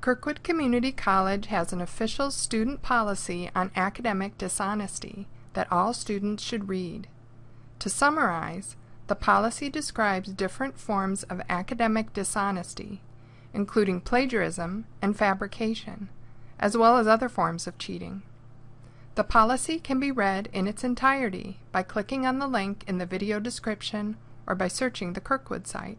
Kirkwood Community College has an official student policy on academic dishonesty that all students should read. To summarize, the policy describes different forms of academic dishonesty, including plagiarism and fabrication, as well as other forms of cheating. The policy can be read in its entirety by clicking on the link in the video description or by searching the Kirkwood site.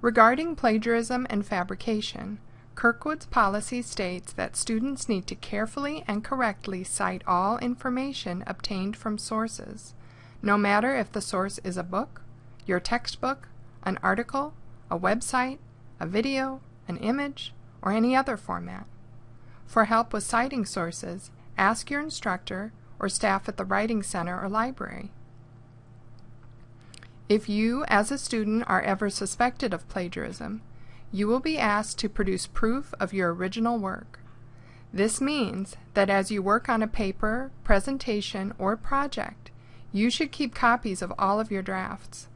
Regarding plagiarism and fabrication, Kirkwood's policy states that students need to carefully and correctly cite all information obtained from sources, no matter if the source is a book, your textbook, an article, a website, a video, an image, or any other format. For help with citing sources, ask your instructor or staff at the Writing Center or library. If you, as a student, are ever suspected of plagiarism, you will be asked to produce proof of your original work. This means that as you work on a paper, presentation, or project, you should keep copies of all of your drafts.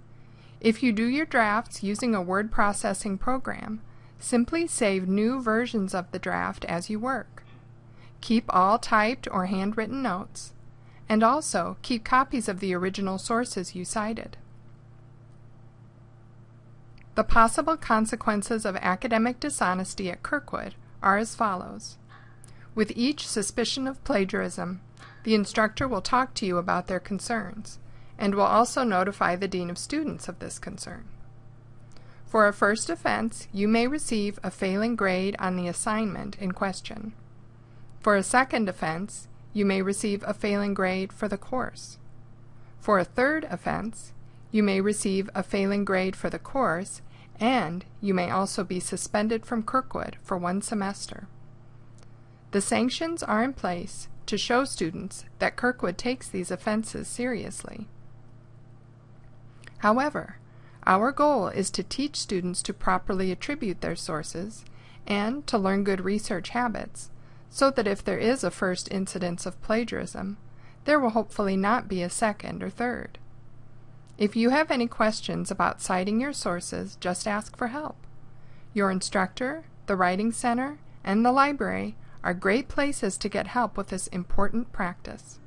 If you do your drafts using a word processing program, simply save new versions of the draft as you work. Keep all typed or handwritten notes, and also keep copies of the original sources you cited. The possible consequences of academic dishonesty at Kirkwood are as follows. With each suspicion of plagiarism, the instructor will talk to you about their concerns, and will also notify the Dean of Students of this concern. For a first offense, you may receive a failing grade on the assignment in question. For a second offense, you may receive a failing grade for the course. For a third offense, you may receive a failing grade for the course, and you may also be suspended from Kirkwood for one semester. The sanctions are in place to show students that Kirkwood takes these offenses seriously. However, our goal is to teach students to properly attribute their sources and to learn good research habits so that if there is a first incidence of plagiarism, there will hopefully not be a second or third. If you have any questions about citing your sources, just ask for help. Your instructor, the Writing Center, and the library are great places to get help with this important practice.